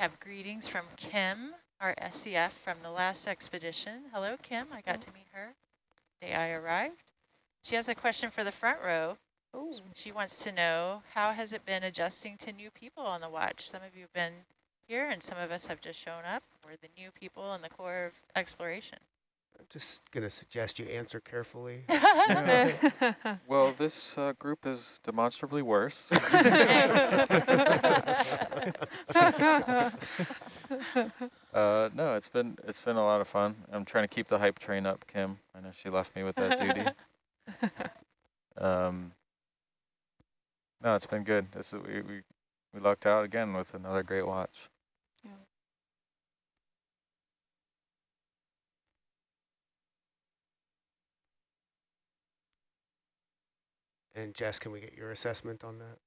have greetings from Kim, our SCF from the last expedition. Hello, Kim. I got to meet her the day I arrived. She has a question for the front row. Ooh. She wants to know, how has it been adjusting to new people on the watch? Some of you have been here and some of us have just shown up. We're the new people in the Corps of exploration. I'm just going to suggest you answer carefully. Well, this uh, group is demonstrably worse. uh, no, it's been it's been a lot of fun. I'm trying to keep the hype train up, Kim. I know she left me with that duty. Um, no, it's been good. This is we we we lucked out again with another great watch. And Jess, can we get your assessment on that?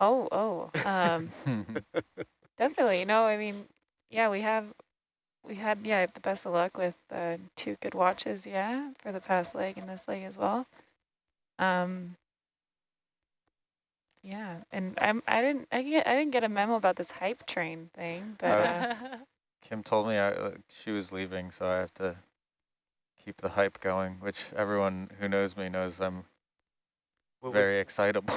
oh, oh, um, definitely. No, I mean, yeah, we have, we had, yeah, the best of luck with uh, two good watches, yeah, for the past leg and this leg as well. Um, yeah, and I'm, I didn't, I get, I didn't get a memo about this hype train thing, but uh, Kim told me I, uh, she was leaving, so I have to keep the hype going, which everyone who knows me knows I'm Well, we- very excitable.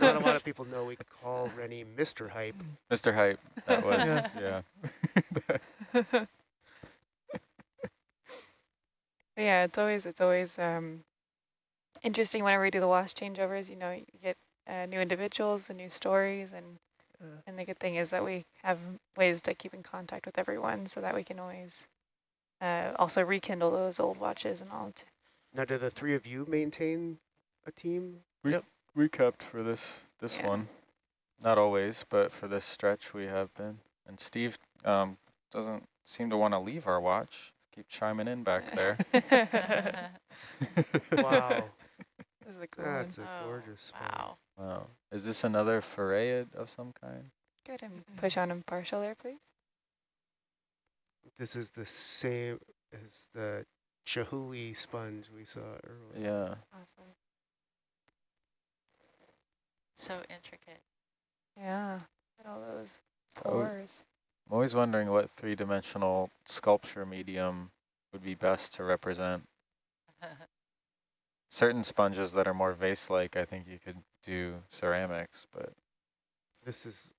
Not a lot of people know we call Rennie Mr. Hype. Mr. Hype, that was, Yeah. yeah. yeah, it's always, it's always um, interesting whenever we do the watch changeovers. You know, you get uh, new individuals and new stories, and Uh. and the good thing is that we have ways to keep in contact with everyone, so that we can always uh, also rekindle those old watches and all. T Now, do the three of you maintain a team? We we kept for this this Yeah. one. Not always, but for this stretch we have been. And Steve um, doesn't seem to want to leave our watch. Keep chiming in back there. Wow, This a cool that's one. a Oh, gorgeous one. wow. Wow. Is this another foray of some kind? Good, and push on him partial there, please. This is the same as the Chihuly sponge we saw earlier. Yeah. Awesome. so intricate. Yeah, at all those pores. I'm always wondering what three-dimensional sculpture medium would be best to represent. Certain sponges that are more vase-like, I think you could do ceramics, but This is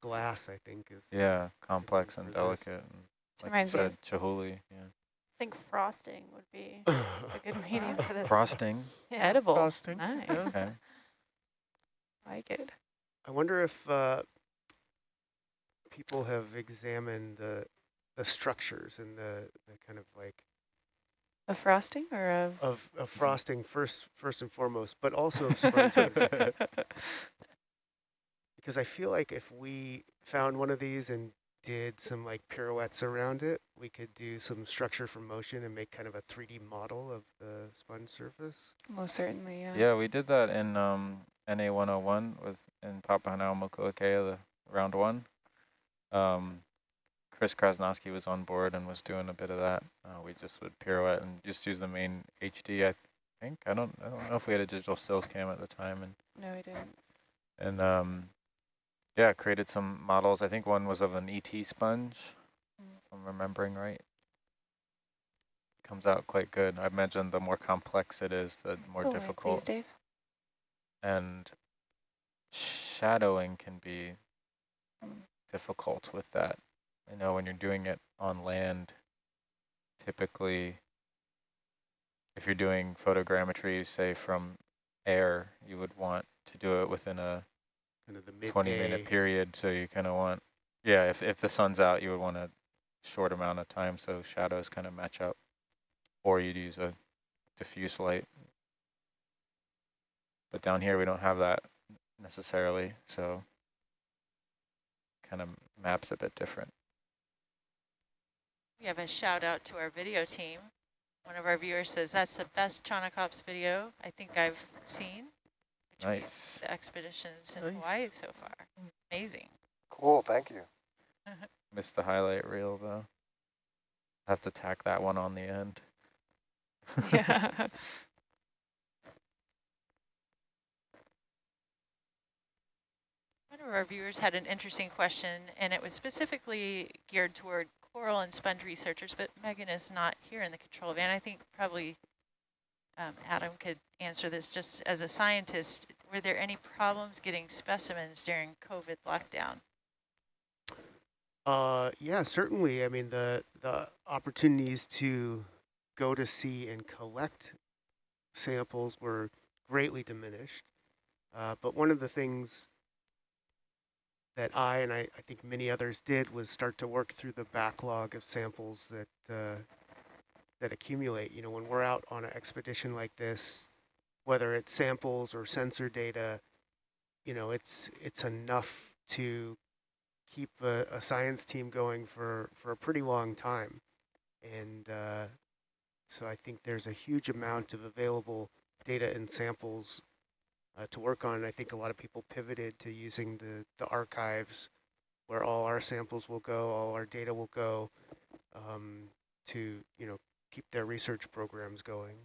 glass, I think, is yeah, complex and delicate. And like you Reminds me said, Chihuly, yeah. I think frosting would be a good medium for this. Frosting, Yeah. Edible. Frosting, Nice. yeah. okay. Like it. I wonder if uh, people have examined the the structures and the, the kind of like Of frosting or of? of, of frosting first first and foremost, but also of sponges. because I feel like if we found one of these and did some like pirouettes around it, we could do some structure from motion and make kind of a 3D model of the sponge surface. Most certainly, yeah. Yeah, we did that in um, NA 101 with in Papahanaumokuakea, the round one. Um, Chris Krasnowski was on board and was doing a bit of that. Uh, we just would pirouette and just use the main HD, I think. I don't, I don't know if we had a digital stills cam at the time, and No, we didn't. and um, yeah, created some models. I think one was of an ET sponge, Mm. if I'm remembering right. Comes out quite good. I imagine the more complex it is, the more right, difficult Please, Dave. and shadowing can be difficult with that. I know when you're doing it on land, typically, if you're doing photogrammetry, say from air, you would want to do it within a Kind of the midday. 20 minute period. So you kind of want, yeah, if, if the sun's out, you would want a short amount of time so shadows kind of match up. Or you'd use a diffuse light. But down here, we don't have that necessarily, so kind of maps a bit different. We have a shout out to our video team. One of our viewers says that's the best Chaunacops video I think I've seen. Which means Nice. The expeditions in Nice. Hawaii so far. Amazing. Cool, thank you. Missed the highlight reel though. Have to tack that one on the end. yeah. One of our viewers had an interesting question, and it was specifically geared toward coral and sponge researchers, but Megan is not here in the control van. I think probably um, Adam could answer this just as a scientist. Were there any problems getting specimens during COVID lockdown? Uh, yeah, certainly. I mean, the the opportunities to go to sea and collect samples were greatly diminished. Uh, but one of the things that I and I, I think many others did was start to work through the backlog of samples that uh, that accumulate. You know, when we're out on an expedition like this, whether it's samples or sensor data, you know, it's it's enough to keep a, a science team going for, for a pretty long time. And uh, so I think there's a huge amount of available data and samples uh, to work on. And I think a lot of people pivoted to using the, the archives where all our samples will go, all our data will go um, to, you know, keep their research programs going.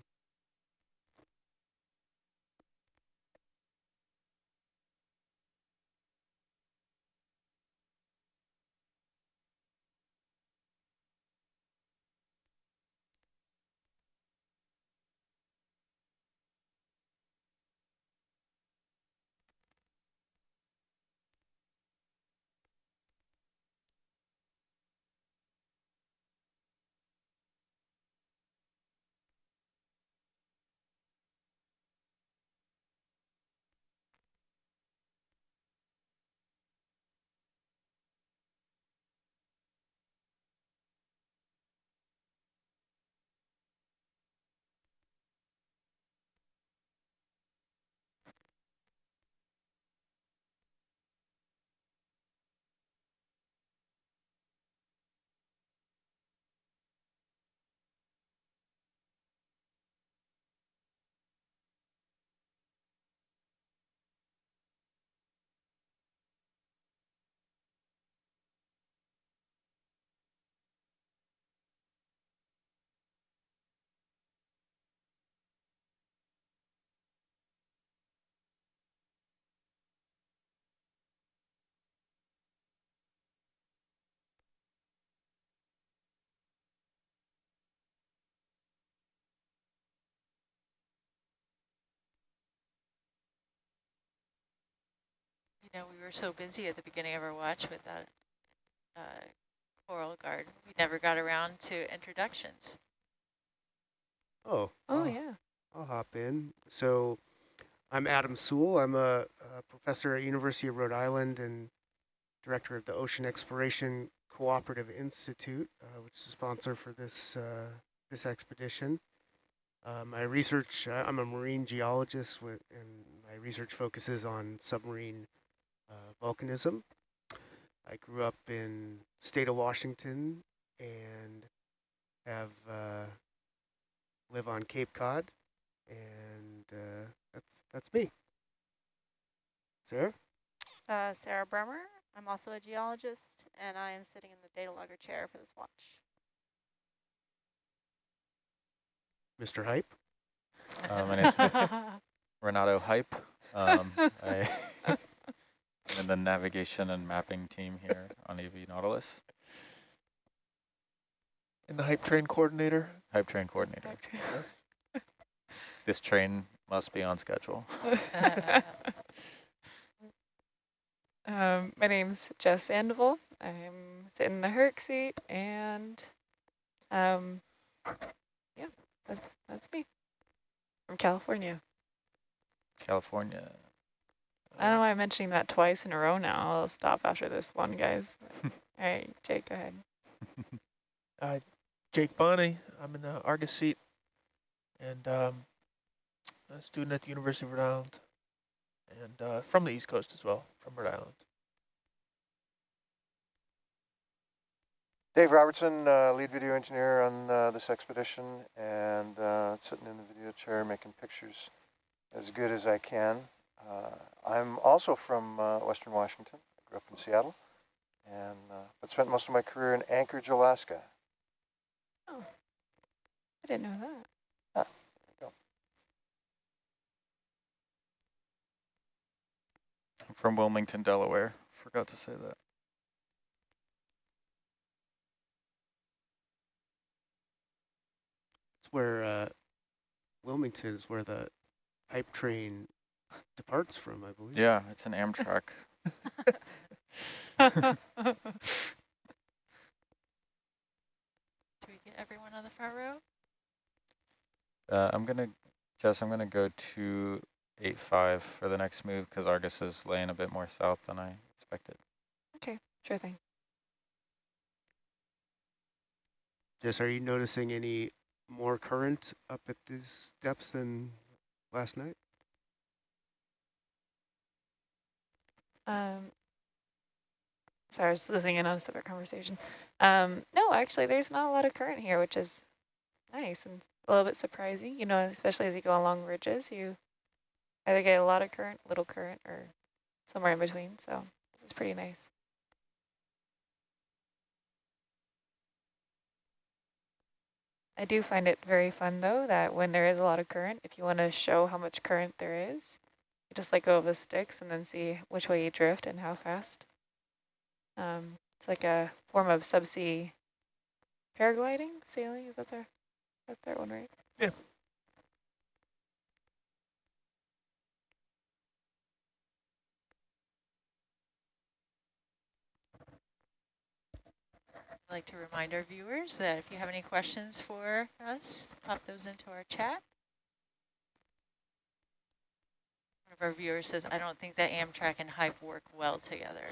You know, we were so busy at the beginning of our watch with that uh, coral guard. We never got around to introductions. Oh. Oh, I'll- yeah. I'll hop in. So I'm Adam Soule. I'm a, a professor at University of Rhode Island and director of the Ocean Exploration Cooperative Institute, uh, which is a sponsor for this, uh, this expedition. Uh, my research, uh, I'm a marine geologist with, and my research focuses on submarine volcanism. I grew up in state of Washington and have uh, live on Cape Cod, and uh, that's that's me. Sarah? Uh, Sarah Bremer. I'm also a geologist, and I am sitting in the data logger chair for this watch. Mr. Hype? Uh, my name's Renato Hype. Um, I am in the navigation and mapping team here on EV Nautilus. And the hype train coordinator. Hype train coordinator. This train must be on schedule. um, my name's Jess Sandoval. I'm sitting in the Herc seat, and um, yeah, that's that's me from California. California. I don't know why I'm mentioning that twice in a row now. I'll stop after this one, guys. All right, Jake, go ahead. Uh, Jake Bonney. I'm in the Argus seat and um, a student at the University of Rhode Island and uh, from the East Coast as well, from Rhode Island. Dave Robertson, uh, lead video engineer on uh, this expedition, and uh, sitting in the video chair making pictures as good as I can. Uh, I'm also from uh, Western Washington. I grew up in Seattle, and uh, but spent most of my career in Anchorage, Alaska. Oh, I didn't know that. I'm from Wilmington, Delaware. Forgot to say that. It's where uh, Wilmington is where the pipe train departs from, I believe. Yeah, it's an Amtrak. Do we get everyone on the front row? Uh, I'm gonna, Jess, I'm gonna go to eight five for the next move because Argus is laying a bit more south than I expected. okay, sure thing. Jess, are you noticing any more current up at these depths than last night? Um, sorry, I was listening in on a separate conversation. Um, no, actually, there's not a lot of current here, which is nice and a little bit surprising. You know, especially as you go along ridges, you either get a lot of current, little current, or somewhere in between. So this is pretty nice. I do find it very fun, though, that when there is a lot of current, if you want to show how much current there is, just let go of the sticks and then see which way you drift and how fast. Um, it's like a form of subsea paragliding, sailing. Is that their, that's their one, right? Yeah. I'd like to remind our viewers that if you have any questions for us, pop those into our chat. One of our viewers says, I don't think that Amtrak and Hype work well together.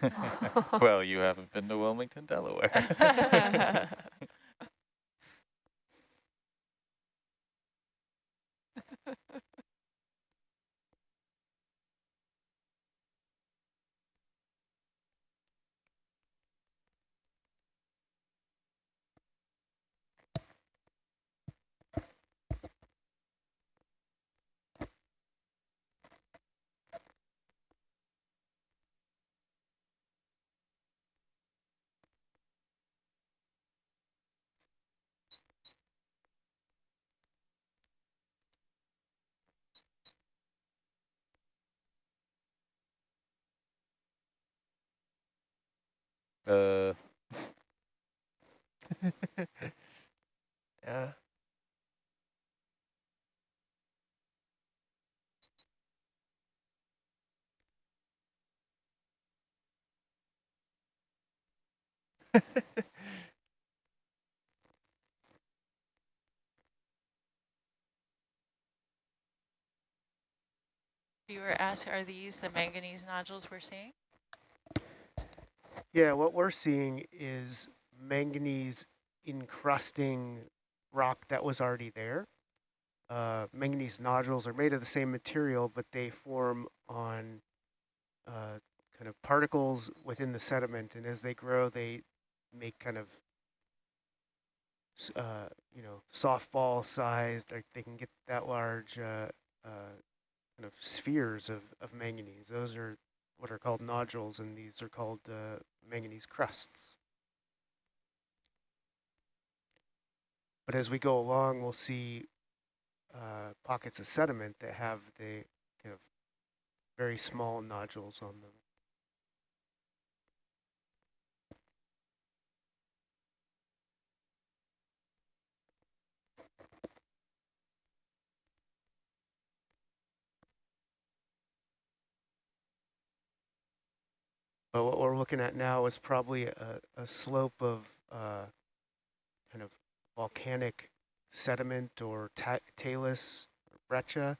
well, you haven't been to Wilmington, Delaware. uh, yeah. Viewer asks, are these the manganese nodules we're seeing? Yeah, what we're seeing is manganese encrusting rock that was already there. Uh, manganese nodules are made of the same material, but they form on uh, kind of particles within the sediment, and as they grow, they make kind of, uh, you know, softball sized, like they can get that large uh, uh, kind of spheres of, of manganese. Those are what are called nodules, and these are called uh, manganese crusts. But as we go along, we'll see uh, pockets of sediment that have the kind of very small nodules on them. But what we're looking at now is probably a, a slope of uh, kind of volcanic sediment or ta talus or breccia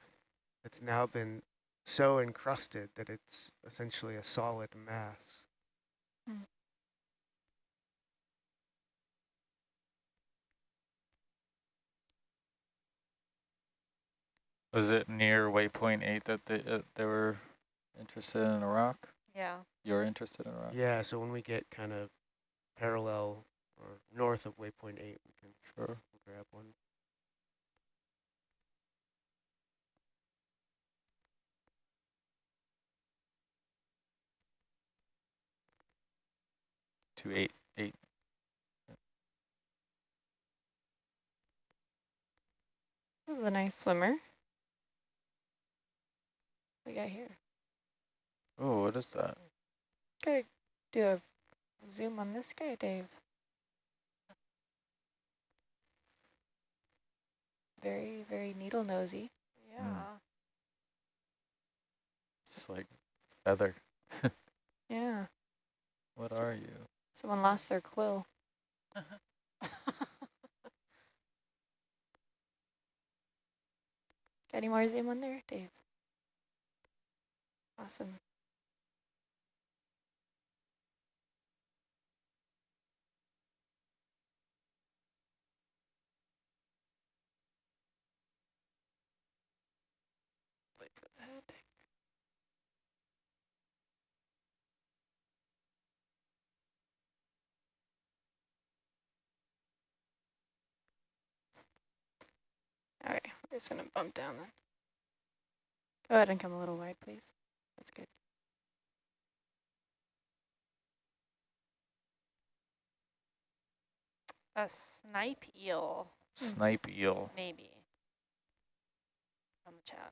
that's now been so encrusted that it's essentially a solid mass. was it near waypoint eight that they, uh, they were interested in a rock? Yeah. You're interested in a rock? Yeah, so when we get kind of parallel or north of waypoint 8, we can Sure. grab one. Two eight eight. This is a nice swimmer. We got here. What is that? Gotta do a zoom on this guy, Dave. Very, very needle nosy. Hmm. Yeah. Just like feather. Yeah. What are you? Someone lost their quill. Got any more zoom on there, Dave? Awesome. Wait for the head. All right, we're just gonna bump down then. Go ahead and come a little wide, please. That's good. A snipe eel. Snipe eel. maybe. On the chat.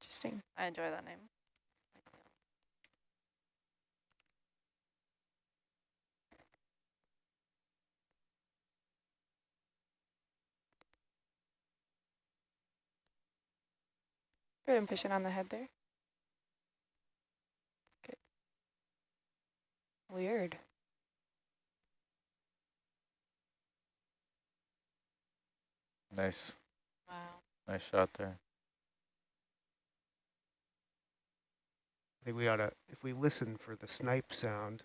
Interesting. I enjoy that name. Good, I'm fishing on the head there. Good. Weird. Nice. Wow. Nice shot there. I think we ought to, if we listen for the snipe sound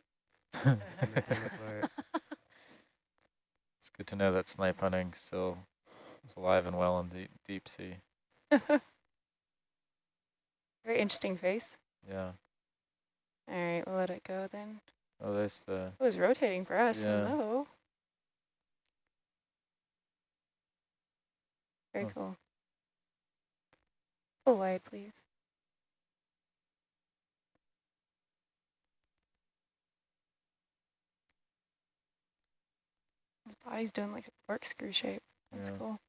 and identify it. It's good to know that snipe hunting still is alive and well in deep, deep sea. Very interesting face. Yeah. All right, we'll let it go then. Oh, there's the, It was rotating for us. Yeah. Hello. Very Huh. cool. Full wide, please. His body's doing like a corkscrew shape. That's Yeah. cool.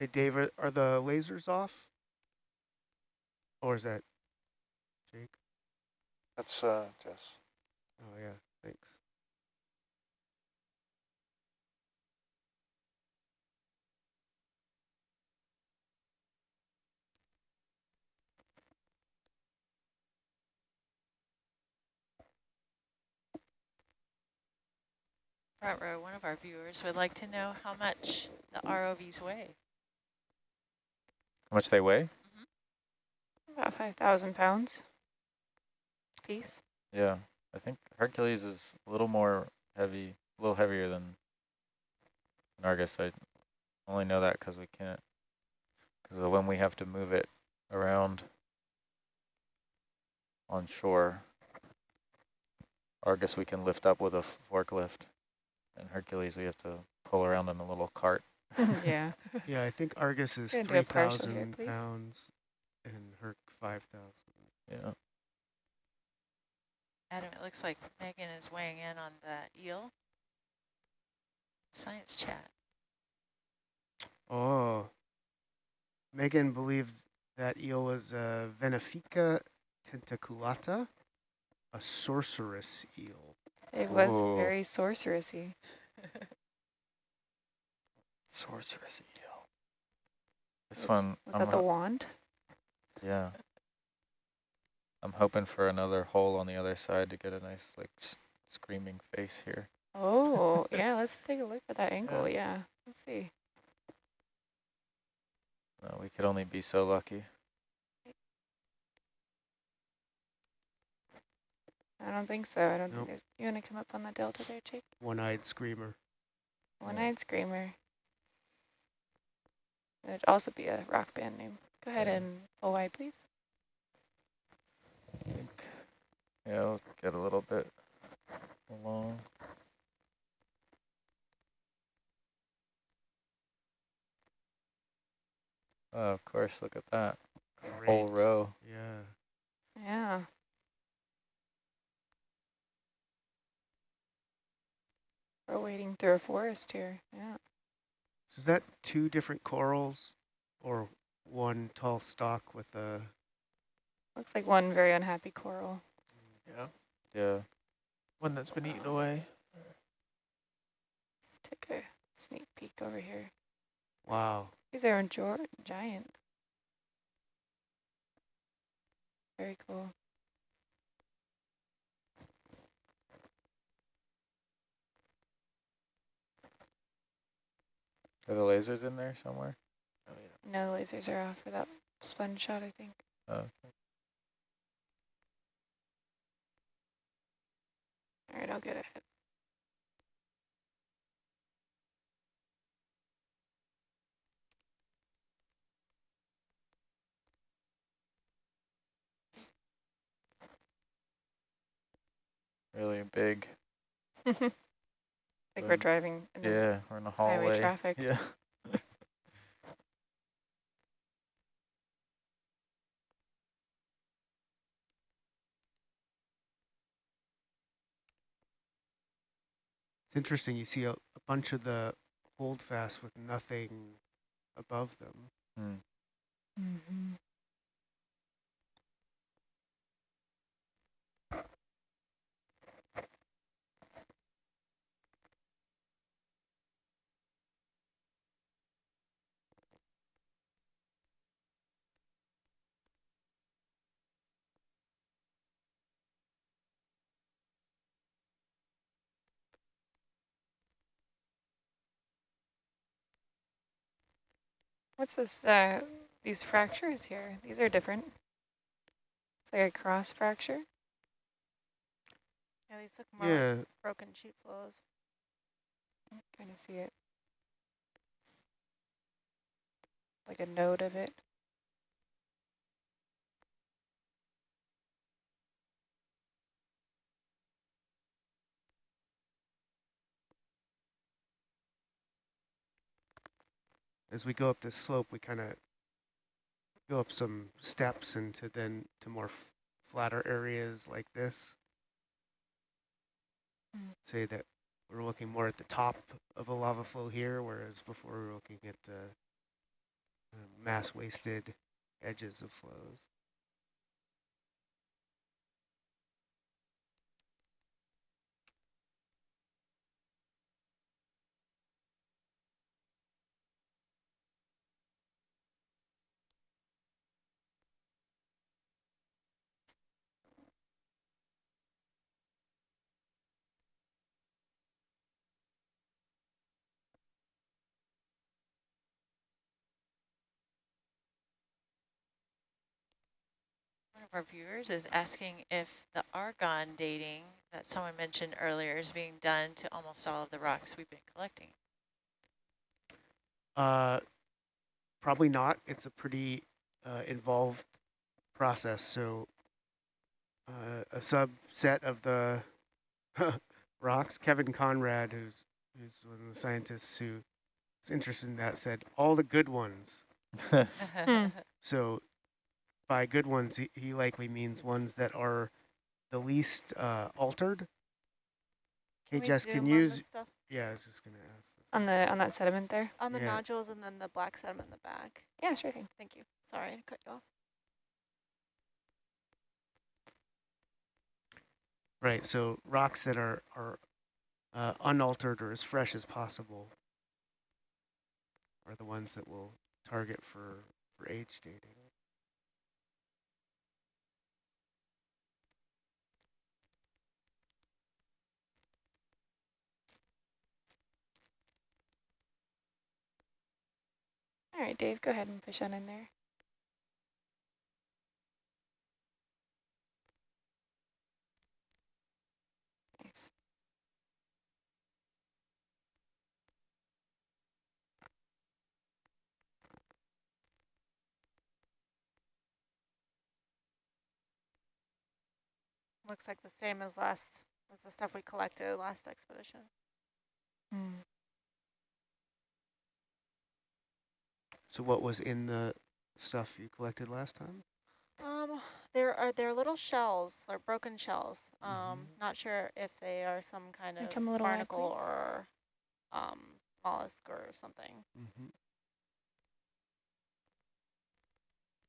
Hey, Dave, are, are the lasers off? Or is that Jake? That's uh, Jess. Oh, yeah, thanks. Front row, one of our viewers would like to know how much the ROVs weigh. How much they weigh? Mm-hmm. About 5,000 pounds piece. Yeah. I think Hercules is a little more heavy, a little heavier than than Argus. I only know that because we can't, because when we have to move it around on shore, Argus we can lift up with a forklift, and Hercules we have to pull around in a little cart. yeah. Yeah, I think Argus is Gonna do a partial here, 3,000 pounds and Herc 5,000. Yeah. Adam, it looks like Megan is weighing in on the eel. Science chat. Oh. Megan believed that eel was a Venefica tentaculata, a sorceress eel. It was Ooh. very sorcerousy. Sorceress eel. This Was- one, Was I'm that the wand? yeah. I'm hoping for another hole on the other side to get a nice like s screaming face here. Oh, yeah, let's take a look at that angle. Yeah, let's see. No, we could only be so lucky. I don't think so. I don't Nope. think there's. You want to come up on the delta there, Jake? One-eyed screamer. One-eyed screamer. It'd also be a rock band name. Go ahead Yeah. and OI, please. Yeah, let's get a little bit along. Oh, of course, look at that. Whole row. Yeah. Yeah. We're wading through a forest here. Yeah. So is that two different corals or one tall stalk with a, Looks like one very unhappy coral. Yeah, Yeah. one that's been eaten away. Let's take a sneak peek over here. wow. These are giant. Very cool. Are the lasers in there somewhere? Oh, yeah. No lasers are off for that sponge shot, I think. Oh, okay. All right, I'll get ahead. really big. like we're driving in the Yeah, we're in a highway hallway. traffic. Yeah. It's interesting. You see a, a bunch of the holdfast with nothing above them. Hmm. What's this, uh, these fractures here? These are different. It's like a cross fracture. Yeah, these look more like broken sheet flows. Kind of see it. Like a node of it. As we go up this slope, we kind of go up some steps into then to more f flatter areas like this. Mm. Say that we're looking more at the top of a lava flow here, whereas before we were looking at the uh, mass wasted edges of flows. Of our viewers is asking if the argon dating that someone mentioned earlier is being done to almost all of the rocks we've been collecting. Uh, probably not. It's a pretty uh, involved process. So uh, a subset of the rocks, Kevin Konrad, who's who's one of the scientists who is interested in that, said all the good ones. So by good ones, he, he likely means ones that are the least uh, altered. Hey, Jess, can on you? this stuff? Yeah, I was just gonna ask. This. On the on that sediment there? On the Yeah. nodules and then the black sediment in the back. Yeah, sure thing. Thank you. Sorry to cut you off. Right, so rocks that are, are uh, unaltered or as fresh as possible are the ones that we'll target for, for age dating. All right, Dave, go ahead and push on in there. Looks like the same as last, as the stuff we collected last expedition. Hmm. So what was in the stuff you collected last time? Um, there are there are little shells, or broken shells. Um, Mhm. not sure if they are some kind of come a little barnacle please? or um mollusk or something. Mm-hmm.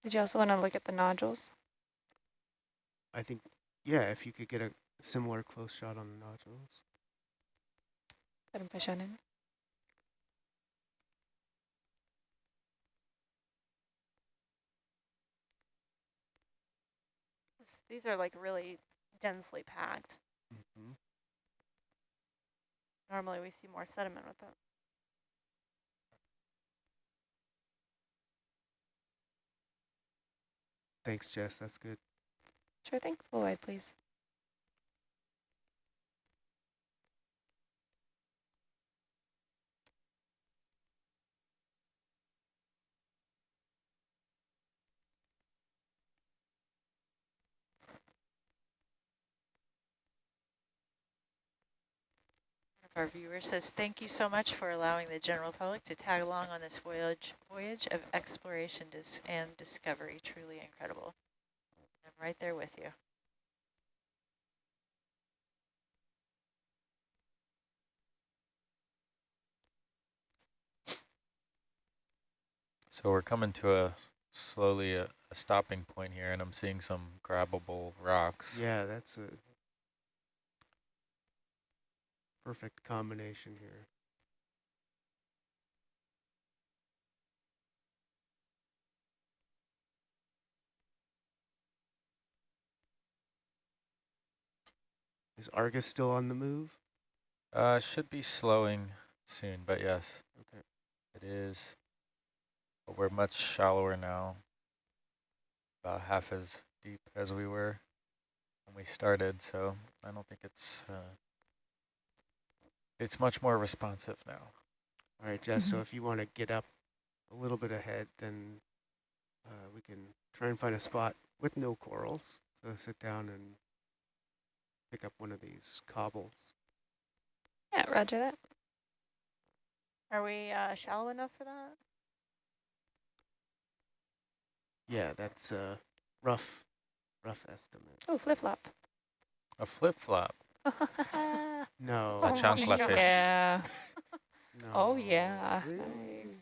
Did you also want to look at the nodules? I think, yeah, if you could get a similar close shot on the nodules. Let him push on in. This- These are like really densely packed. Mm-hmm. Normally we see more sediment with them. Thanks, Jess. That's good. Sure thing. Full wide, please. Our viewer says, thank you so much for allowing the general public to tag along on this voyage voyage of exploration dis and discovery. Truly incredible. I'm right there with you. So we're coming to a slowly a, a stopping point here, and I'm seeing some grabbable rocks. Yeah, that's a perfect combination here. Is Argus still on the move? Uh, should be slowing soon, but yes, Okay. it is. But we're much shallower now, about half as deep as we were when we started, so I don't think it's, uh, it's much more responsive now. All right, Jess, so Mhm. if you want to get up a little bit ahead, then uh, we can try and find a spot with no corals. So sit down and pick up one of these cobbles. Yeah, roger that. Are we uh, shallow enough for that? Yeah, that's a rough, rough estimate. Oh, flip-flop. A flip-flop, No. Oh, a chancla fish, Yeah. Oh, no. Oh, yeah. Really?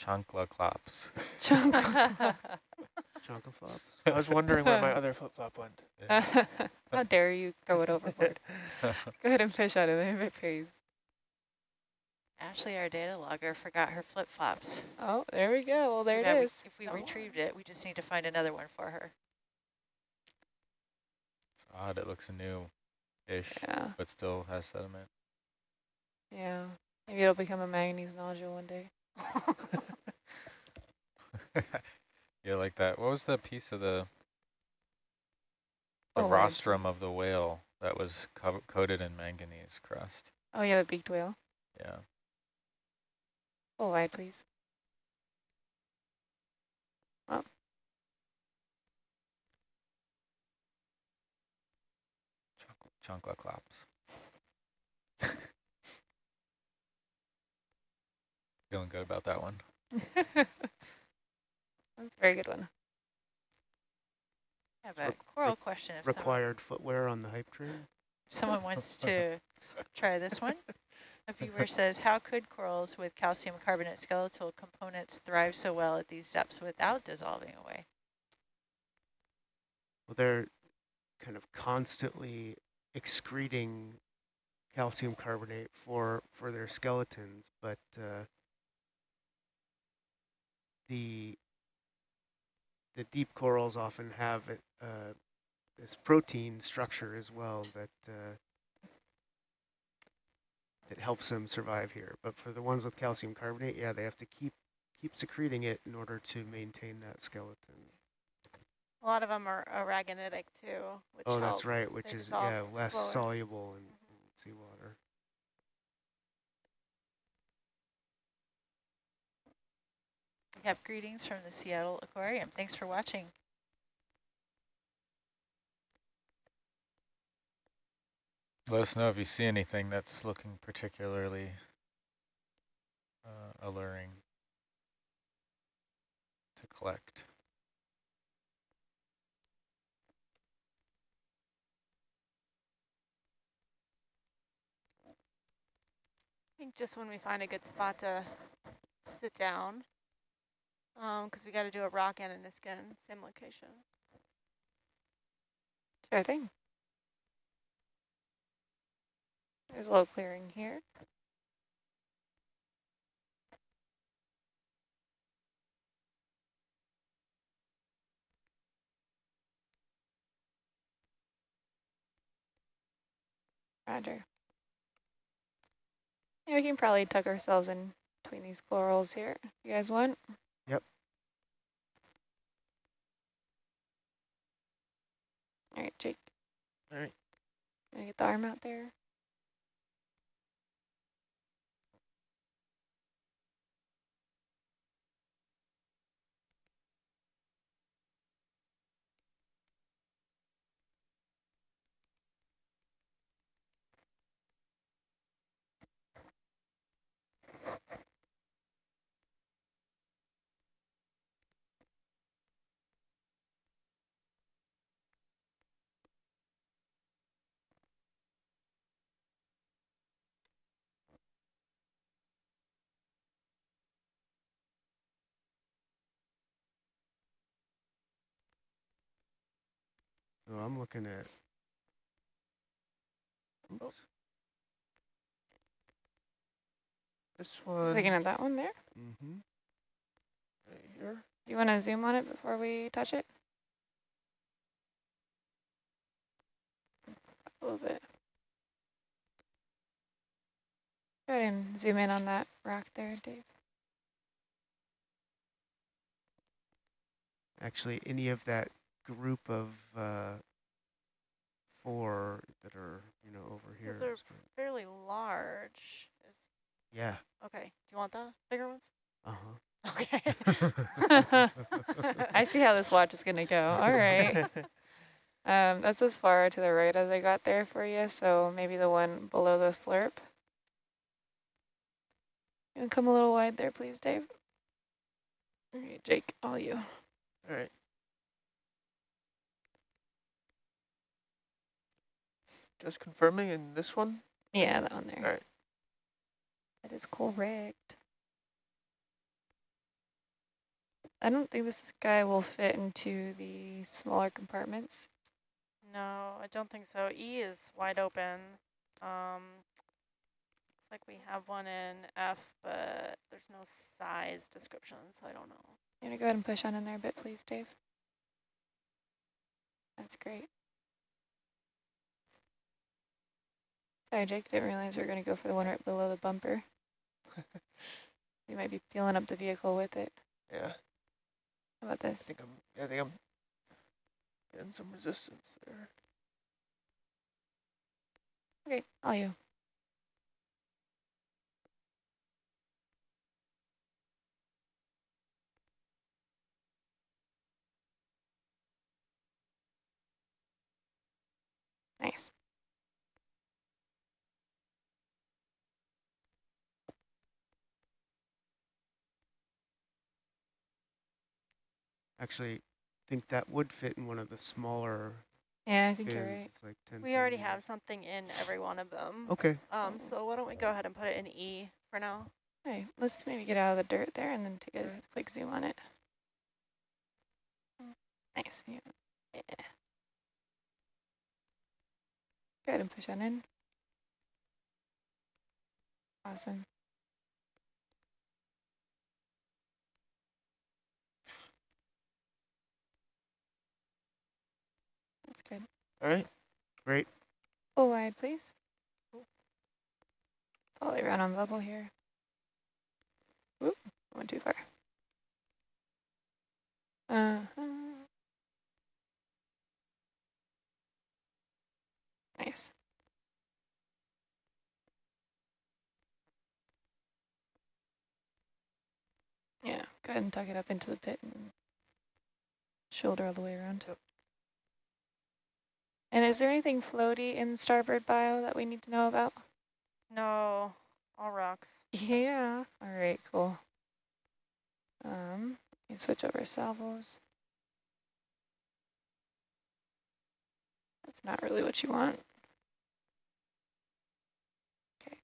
chancla clops. Chunk. Chunk flop. I was wondering where my other flip-flop went. How dare you throw it overboard. Go ahead and fish out of there if it pays. Ashley, our data logger, forgot her flip-flops. Oh, there we go. Well, there bad it we- If we Oh. retrieved it, we just need to find another one for her. It's odd, it looks new-ish, Yeah, but still has sediment. yeah. Maybe it'll become a manganese nodule one day. yeah, like that. What was the piece of the the Oh, rostrum of the whale that was co coated in manganese crust? Oh, yeah, the beaked whale. Yeah. Oh, Full wide, please. Chancla clops. Feeling good about that one. That's a very good one. I have a coral question if someone, Required footwear on the hype train. someone wants to try this one. A viewer says, how could corals with calcium carbonate skeletal components thrive so well at these depths without dissolving away? Well, they're kind of constantly excreting calcium carbonate for for their skeletons, but uh, the the deep corals often have uh, this protein structure as well that uh, that helps them survive here. But for the ones with calcium carbonate, yeah, they have to keep keep secreting it in order to maintain that skeleton. A lot of them are aragonitic too, which Oh, that's helps. right, which They is dissolve yeah less slower. soluble in, in seawater. We have greetings from the Seattle Aquarium. Thanks for watching. Let us know if you see anything that's looking particularly uh, alluring to collect. Think just when we find a good spot to sit down, um, because we got to do a rock and a Niskin, same location. Sure thing. There's a little clearing here. Roger. Yeah, we can probably tuck ourselves in between these corals here. You guys want? Yep. All right, Jake. All right. Gonna get the arm out there. So I'm looking at. Oops. This one Looking at that one there. Mm-hmm. right here. Do you want to zoom on it before we touch it? A little bit. Go ahead and zoom in on that rock there, Dave. Actually, any of that group of uh, four that are, you know, over here. Those are is fairly large. Yeah. okay, do you want the bigger ones? Uh-huh. Okay. I see how this watch is going to go. All right. Um, that's as far to the right as I got there for you, so maybe the one below the slurp. You can come a little wide there, please, Dave. All right, Jake, all you. All right. Just confirming in this one. Yeah, that one there. All right. That is correct. I don't think this guy will fit into the smaller compartments. no, I don't think so. E is wide open. Um, looks like we have one in F, but there's no size description, so I don't know. You want to go ahead and push on in there a bit, please, Dave? That's great. Sorry, Jake, didn't realize we were going to go for the one right below the bumper. you might be peeling up the vehicle with it. Yeah. How about I this? think I'm. I think I'm getting some resistance there. Okay, all you. Nice. Actually, think that would fit in one of the smaller Yeah, I think bins. you're right. Like 10 We already centimeters. have something in every one of them. Okay. Um, so why don't we go ahead and put it in E for now? Hey, let's maybe get out of the dirt there and then take a Alright. quick zoom on it. Nice. Yeah. yeah. Go ahead and push on in. Awesome. That's good. All right. Great. Full wide, please. Follow around on bubble here. Whoop, went too far. Uh-huh. Nice. Yeah, go ahead and tuck it up into the pit and shoulder all the way around. And is there anything floaty in starboard bio that we need to know about? No, all rocks. Yeah. All right, cool. Um, you switch over salvos. That's not really what you want. Okay.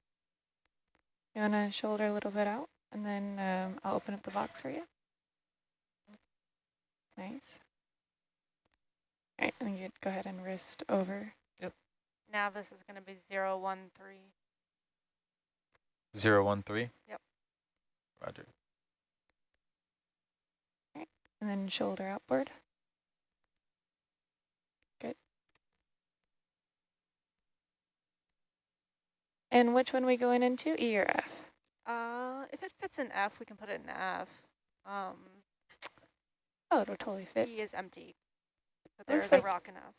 You want to shoulder a little bit out, and then um, I'll open up the box for you. Nice. All right, and you go ahead and wrist over. Yep. Navis is going to be zero one three. Zero one three? Yep. Roger. And then shoulder outboard. Good. And which one we going into, E or F? Uh, if it fits in F, we can put it in F. Um, Oh, it'll totally fit. E is empty, but there Looks is a like- rock in F.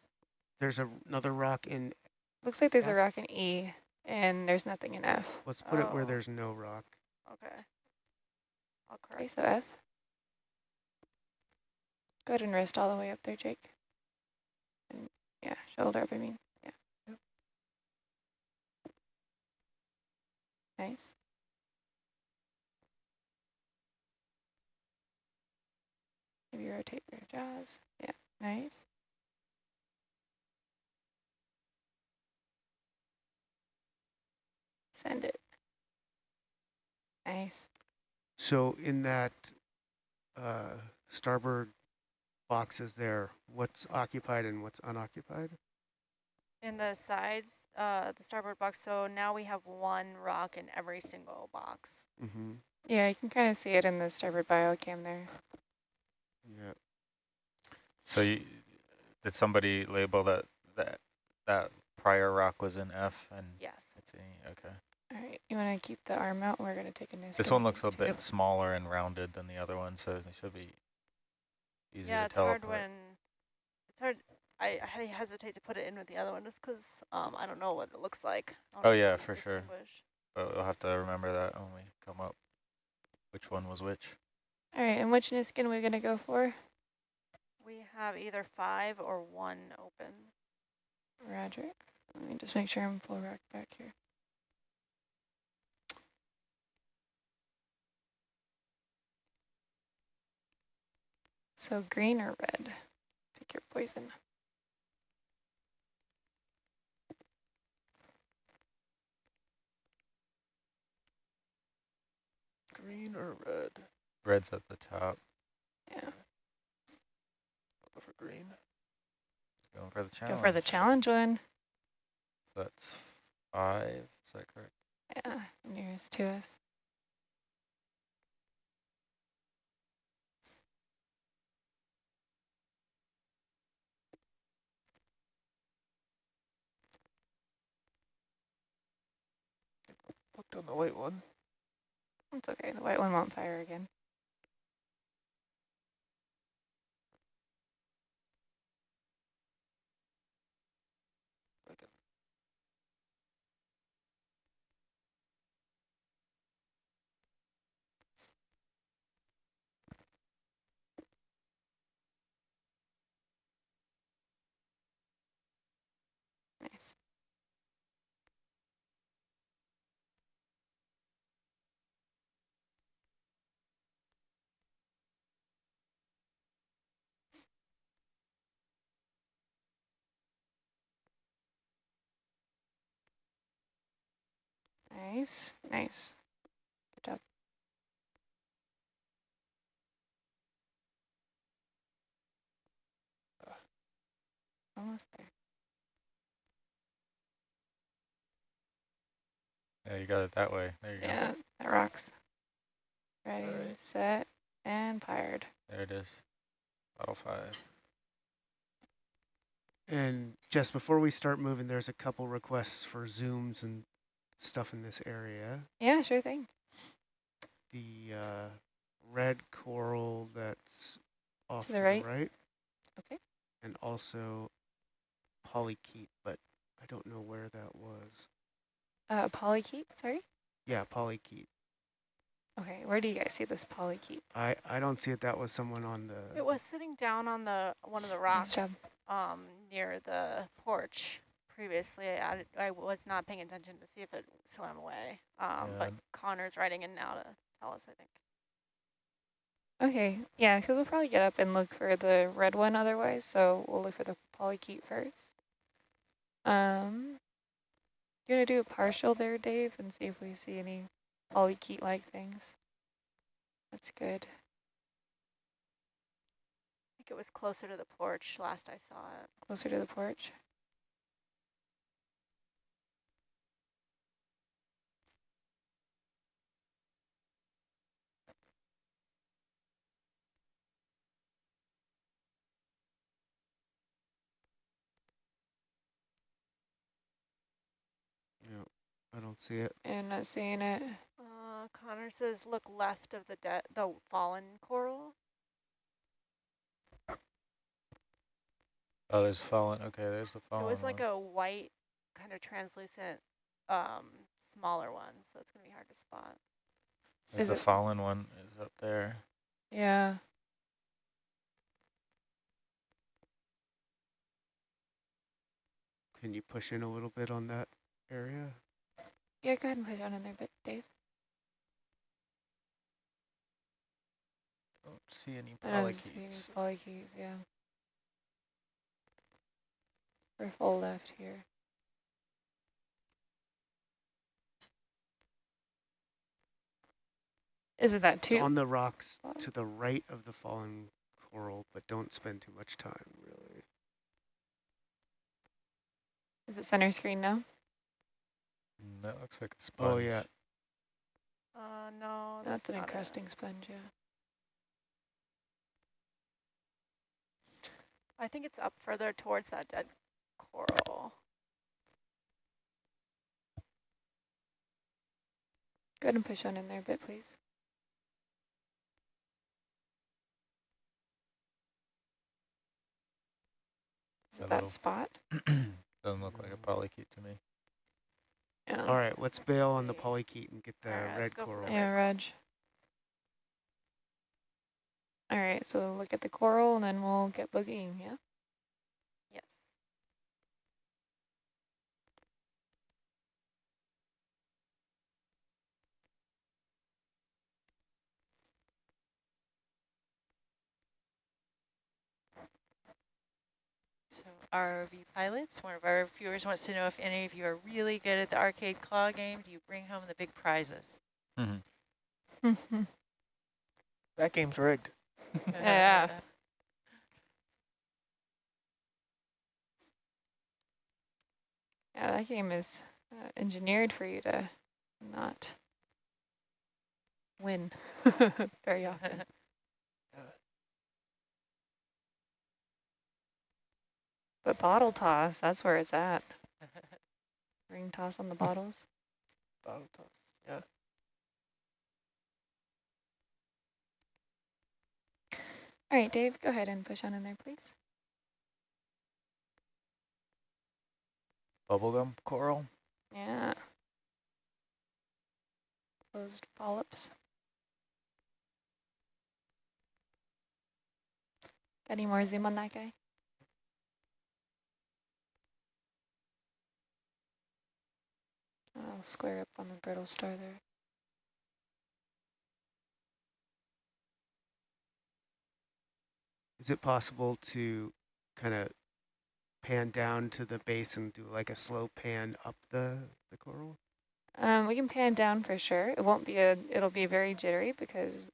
There's a, another rock in, Looks like there's a F? rock in E, and there's nothing in F. let's put it where Oh. there's no rock. Okay. I'll Okay, correct. so F. Go ahead and wrist all the way up there, Jake. And yeah, shoulder up, I mean. Yeah. Nice. Maybe rotate your jaws. Yeah, nice. Send it. Nice. So in that uh, starboard boxes there, what's occupied and what's unoccupied? In the sides, uh, the starboard box, so now we have one rock in every single box. Mm-hmm. Yeah, you can kind of see it in the starboard biocam there. Yeah. So you, did somebody label that, that, that prior rock was in F and Yes. it's in E? Okay. All right, you want to keep the arm out? We're going to take a Niskin. This skin one looks a too. bit smaller and rounded than the other one, so it should be easier yeah, to it's tell hard when, it's hard, I, I hesitate to put it in with the other one just because um, I don't know what it looks like. Oh, yeah, for sure. But we'll have to remember that when we come up, which one was which. All right, and which Niskin are we going to go for? We have either five or one open. Roger. Let me just make sure I'm full rack back here. So green or red? Pick your poison. Green or red? Red's at the top, Yeah. I'll go for green. going for the challenge. Go for the challenge one. So that's five, is that correct? Yeah, nearest to us. On the white one. It's okay. The white one won't fire again. Like Nice. Nice, nice. Good job. Almost there. Yeah, you got it that way. There you go. Yeah, that rocks. Ready, Alright. set, and fired. There it is. Bottle five. And just before we start moving, there's a couple requests for zooms and stuff in this area. Yeah, sure thing. The uh, red coral that's off To the right? right. Okay. And also polychaete, but I don't know where that was. Uh, polychaete, sorry? Yeah, polychaete. Okay, where do you guys see this polychaete? I, I don't see it. That was someone on the... It was sitting down on the one of the rocks job. um, near the porch previously. I, I was not paying attention to see if it swam away. Um, But Connor's writing in now to tell us, I think. Okay, yeah, because we'll probably get up and look for the red one otherwise, so we'll look for the polychaete first. Um, you gonna do a partial there, Dave, and see if we see any polychaete-like things? That's good. I think it was closer to the porch last I saw it. Closer to the porch. Yeah, I don't see it. And not seeing it. Uh, Connor says look left of the dead, the fallen coral. Oh, there's fallen. Okay, there's the fallen. it was like one. a white, kind of translucent, um, smaller one, so it's gonna be hard to spot. There's is the it- fallen one is up there. Yeah. Can you push in a little bit on that area? Yeah, go ahead and push on in there, but Dave. Don't see any I don't see any polychaetes. polychaetes, yeah. We're full left here. Is it that too? on the rocks spot? to the right of the fallen coral, but don't spend too much time, really. Is it center screen now? Mm, That looks like a sponge. Oh, yeah. Uh, no, That's that's an not it. encrusting sponge, yeah. I think it's up further towards that dead coral. Go ahead and push on in there a bit, please. Is That that spot? Doesn't look like a polychaete to me. Yeah. All right, let's bail on the polychaete and get the Alright, let's red coral. Yeah, Reg. All right, so look at the coral and then we'll get boogieing, yeah? Yes. So ROV pilots, one of our viewers wants to know if any of you are really good at the arcade claw game. Do you bring home the big prizes? Mm-hmm. That game's rigged. Yeah. yeah, that game is uh, engineered for you to not win very often. But bottle toss, that's where it's at. Ring toss on the hmm. bottles. Bottle toss. Yeah. All right, Dave, go ahead and push on in there, please. Bubblegum coral. Yeah. Closed polyps. Got any more zoom on that guy? I'll square up on the brittle star there. Is it possible to kind of pan down to the base and do like a slow pan up the, the coral? Um, we can pan down for sure. It won't be a, it'll be very jittery because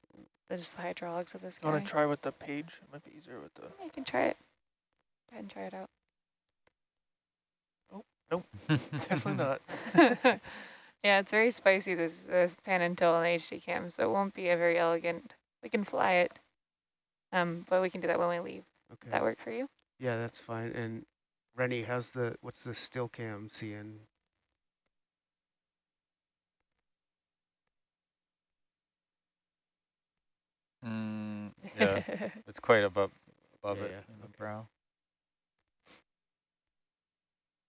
there's the hydraulics of this You want guy. to try with the page? It might be easier with the. You can try it. Go ahead and try it out. Nope, definitely not. yeah, it's very spicy, this, this pan and tilt on the HD cam, so it won't be a very elegant. We can fly it, um, but we can do that when we leave. Okay. That work for you? Yeah, that's fine. And Rennie, how's the, what's the still cam seeing? Mm, yeah, it's quite above above Yeah, it yeah, in the okay. brow.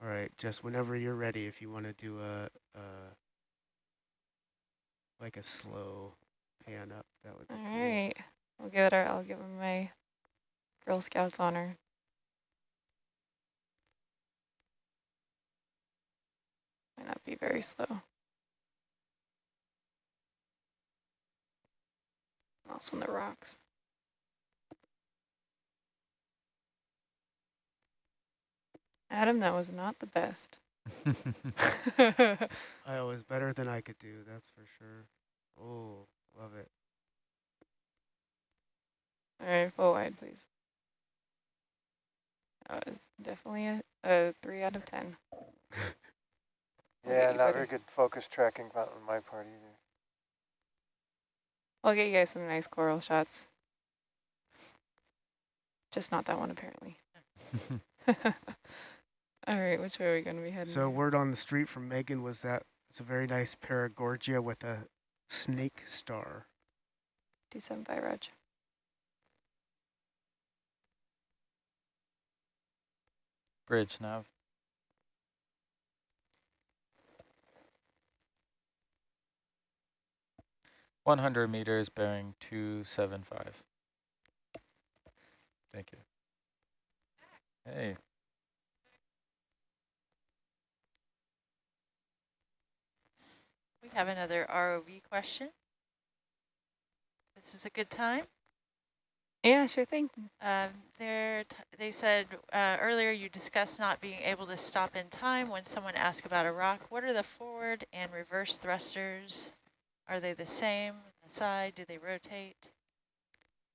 All right, just whenever you're ready, if you want to do a, a like a slow pan up, that would. All cool. I'll give it. Our, I'll give her my Girl Scouts honor. Might not be very slow. Also in the rocks. Adam, that was not the best. Oh, I was better than I could do, that's for sure. Oh, love it. All right, full wide, please. That was definitely a, a three out of 10. Yeah, not very good focus tracking on my part either. I'll get you guys some nice coral shots. Just not that one, apparently. All right, which way are we going to be heading? So word on the street from Megan was that it's a very nice paragorgia with a snake star. Do some 275, Rog. Bridge nav. One hundred meters bearing two seven five. Thank you. Hey, have another ROV question. This is a good time. Yeah, sure thing. Um, they're t they said uh, earlier you discussed not being able to stop in time when someone asked about a rock. What are the forward and reverse thrusters? Are they the same? The side? Do they rotate?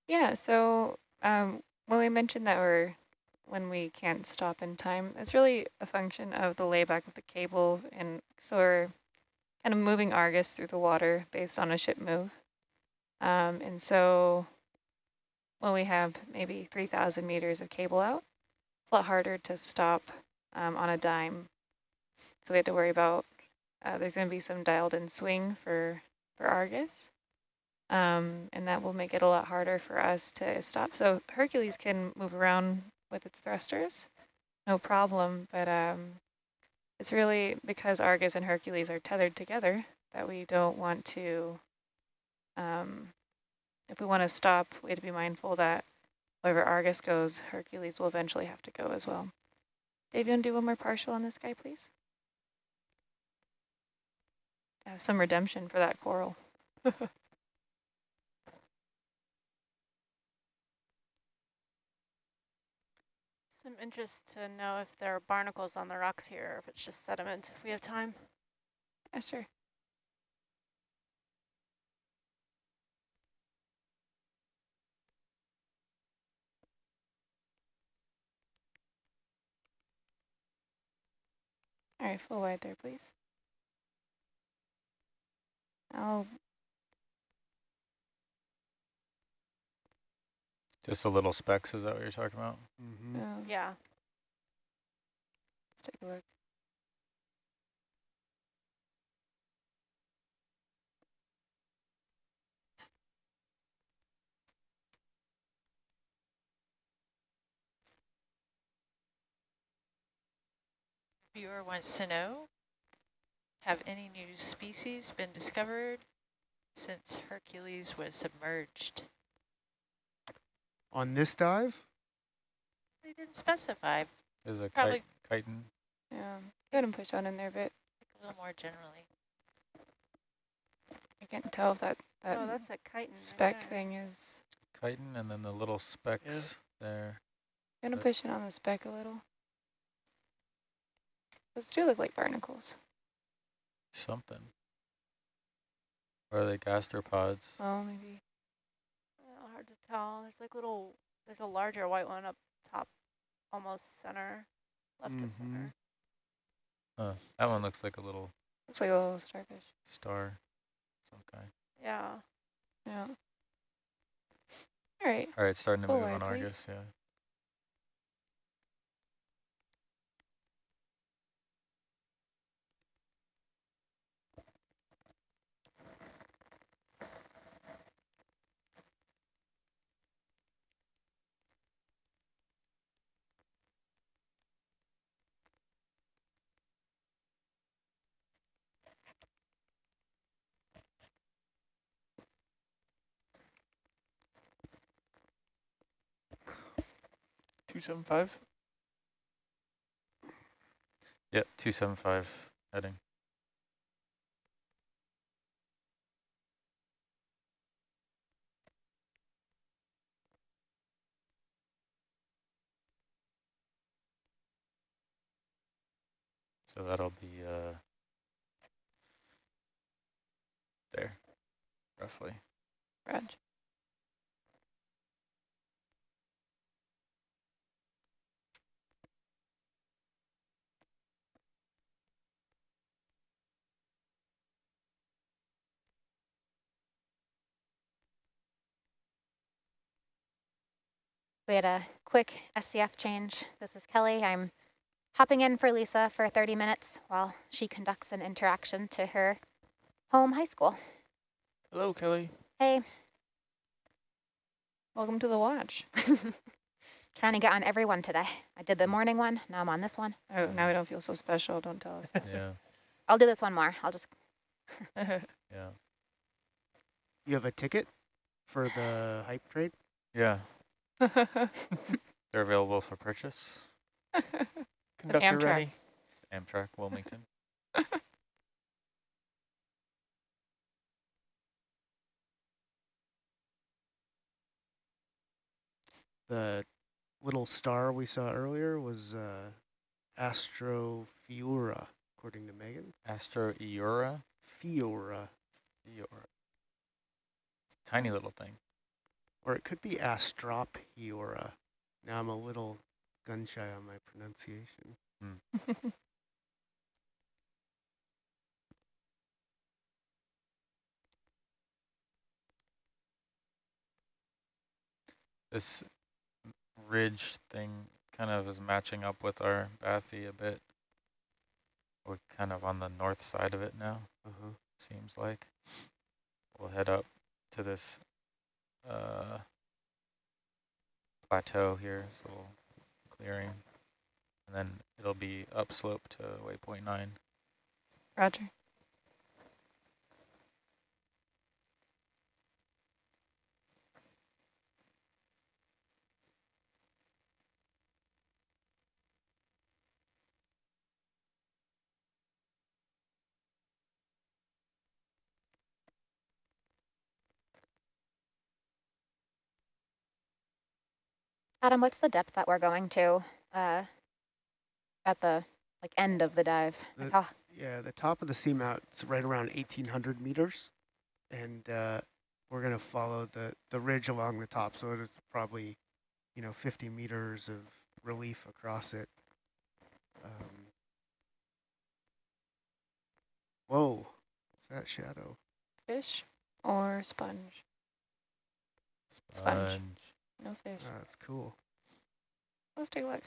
Yeah, so um, when we mentioned that we're, when we can't stop in time, it's really a function of the layback of the cable. And so we're kind of moving Argus through the water based on a ship move. Um, and so when we have maybe 3,000 meters of cable out, it's a lot harder to stop um, on a dime. So we have to worry about, uh, there's going to be some dialed in swing for, for Argus. Um, and that will make it a lot harder for us to stop. So Hercules can move around with its thrusters, no problem, but um, it's really because Argus and Hercules are tethered together that we don't want to, um, if we want to stop, we have to be mindful that wherever Argus goes, Hercules will eventually have to go as well. Dave, you want to do one more partial on this guy, please? Have some redemption for that coral. Some interest to know if there are barnacles on the rocks here, or if it's just sediment, if we have time. Yeah, sure. All right, full wide there, please. I'll, just the little specks, is that what you're talking about? Mm -hmm. uh, Yeah. let's take a look. Viewer wants to know, have any new species been discovered since Hercules was submerged? On this dive, They didn't specify, There's a Probably- kite, chiton. Yeah, go ahead and push on in there a bit. a little more generally. I can't tell if that, that oh, that's a chiton. right thing is, chiton and then the little specks there. gonna push it on the spec a little. Those do look like barnacles. Something. Or are they gastropods? Oh, maybe. Yeah, tell. There's like little, there's a larger white one up top, almost center, left of Mhm. center. Huh. That one looks like a little Looks like a little starfish. star. Some kind. Yeah. Yeah. All right. All right, starting to Full move on please. Argus, yeah. 275? Yep, 275 heading. So that'll be uh, there, roughly. Roger. We had a quick SCF change. This is Kelly. I'm hopping in for Lisa for 30 minutes while she conducts an interaction to her home high school. Hello, Kelly. Hey, Welcome to the watch. trying to get on every one today. I did the morning one, now I'm on this one. Oh, now we don't feel so special. Don't tell us. Yeah, I'll do this one more. I'll just, yeah. You have a ticket for the hype trade? Yeah, they're available for purchase. Conductor Amtrak. ready. Amtrak, Wilmington. The little star we saw earlier was uh, Astrophiura, according to Megan. Astro Eura. Fiora. Eura. Tiny little thing. Or it could be Astropiora. Now I'm a little gun shy on my pronunciation. This ridge thing kind of is matching up with our bathy a bit. We're kind of on the north side of it now, Uh-huh. seems like. We'll head up to this uh, plateau here, so clearing. And then it'll be upslope to waypoint 9. Roger. Adam, what's the depth that we're going to uh, at the like end of the dive? Like The- how- Yeah, the top of the seamount's right around 1,800 meters. And uh, we're going to follow the, the ridge along the top. So it's probably, you know, 50 meters of relief across it. Um, whoa, what's that shadow? Fish or sponge? Sponge. No fish. Ah, that's cool. Let's take a look.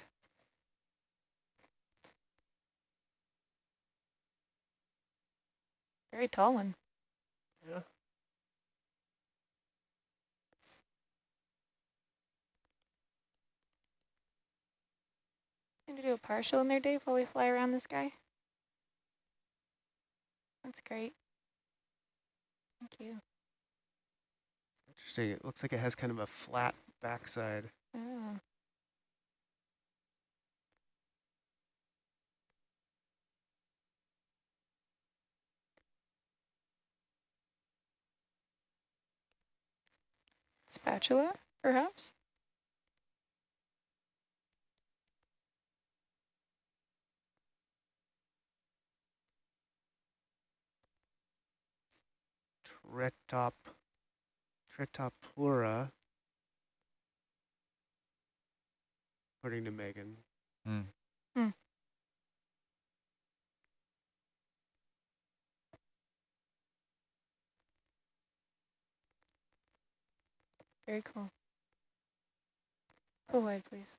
Very tall one. Yeah. Going to do a partial in there, Dave, while we fly around this guy? That's great. Thank you. Interesting. It looks like it has kind of a flat backside. Oh. Spatula, perhaps? Tretop, Tretopura, according to Megan. Hmm. Very cool. Go wide, please.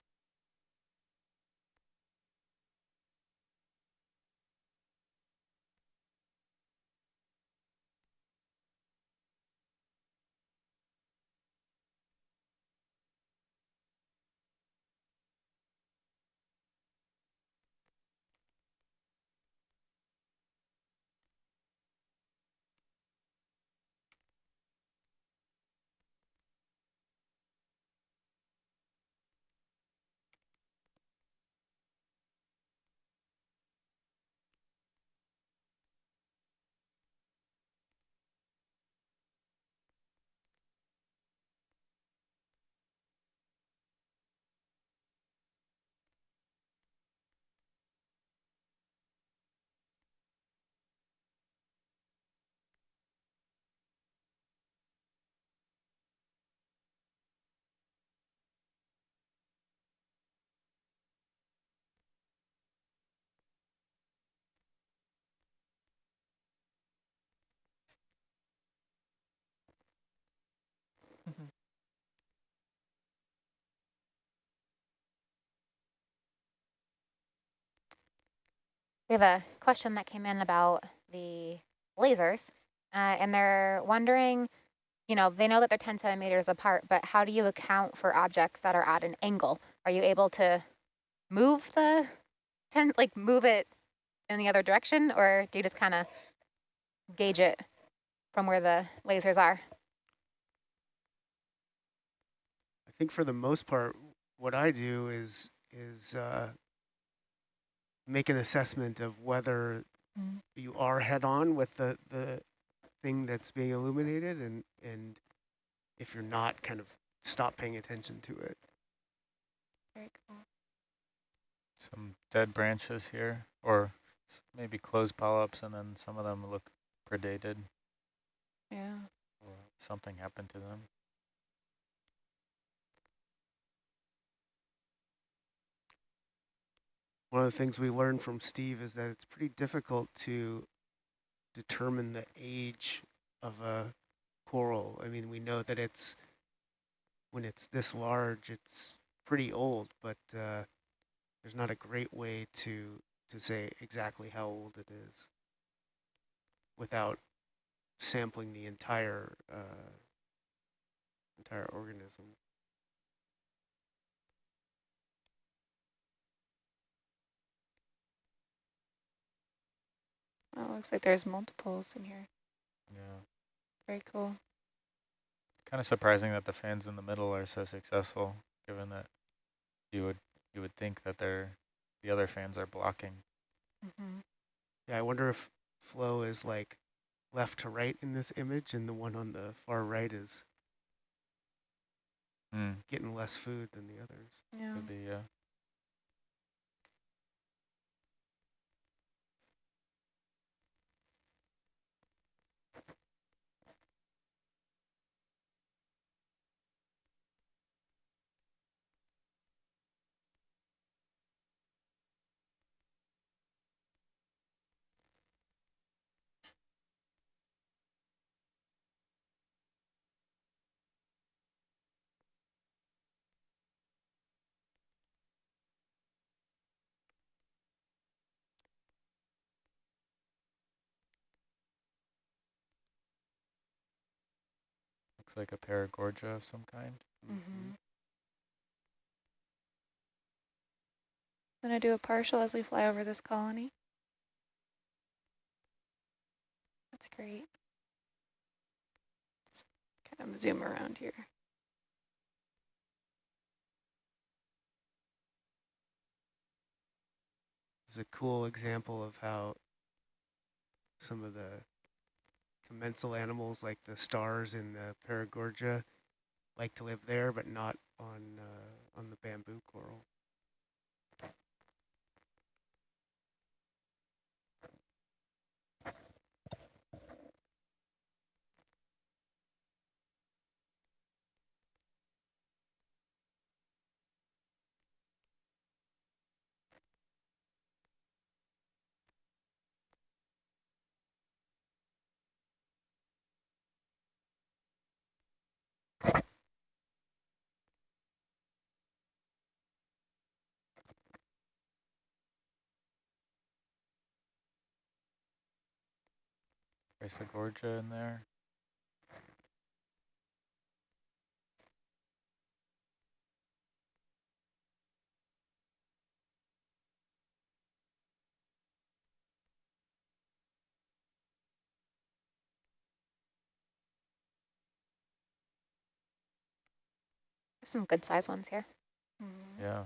Mhm. We have a question that came in about the lasers, uh, and they're wondering, you know, they know that they're 10 centimeters apart, but how do you account for objects that are at an angle? Are you able to move the 10, like move it in the other direction, or do you just kind of gauge it from where the lasers are? I think for the most part, what I do is is uh, make an assessment of whether Mm. you are head on with the the thing that's being illuminated, and and if you're not, kind of stop paying attention to it. Very cool. Some dead branches here, or maybe closed polyps, and then some of them look predated, Yeah. or something happened to them. One of the things we learned from Steve is that it's pretty difficult to determine the age of a coral. I mean, we know that it's, when it's this large, it's pretty old, but uh, there's not a great way to, to say exactly how old it is without sampling the entire, uh, entire organism. Oh, looks like there's multiples in here. Yeah. Very cool. Kind of surprising that the fans in the middle are so successful, given that you would you would think that they're the other fans are blocking. Mm-hmm. Yeah, I wonder if flow is like left to right in this image and the one on the far right is Hmm. getting less food than the others. Yeah. Could be, yeah. Looks like a paragorgia of some kind. Mm-hmm. Gonna do a partial as we fly over this colony. That's great. Kind of zoom around here. It's a cool example of how some of the commensal animals like the stars in the paragorgia like to live there, but not on uh, on the bamboo coral. Chrysogorgia in there. Some good size ones here. Mm. Yeah.